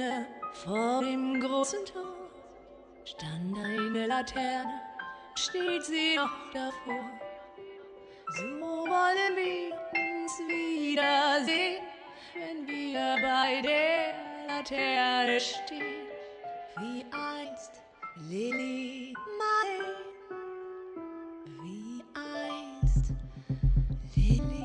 Ferne, vor dem großen Tor, stand eine Laterne, steht sie noch davor. So wollen wir uns wiedersehen, wenn wir bei der Laterne stehen, wie einst Lily Mai, wie einst Lily.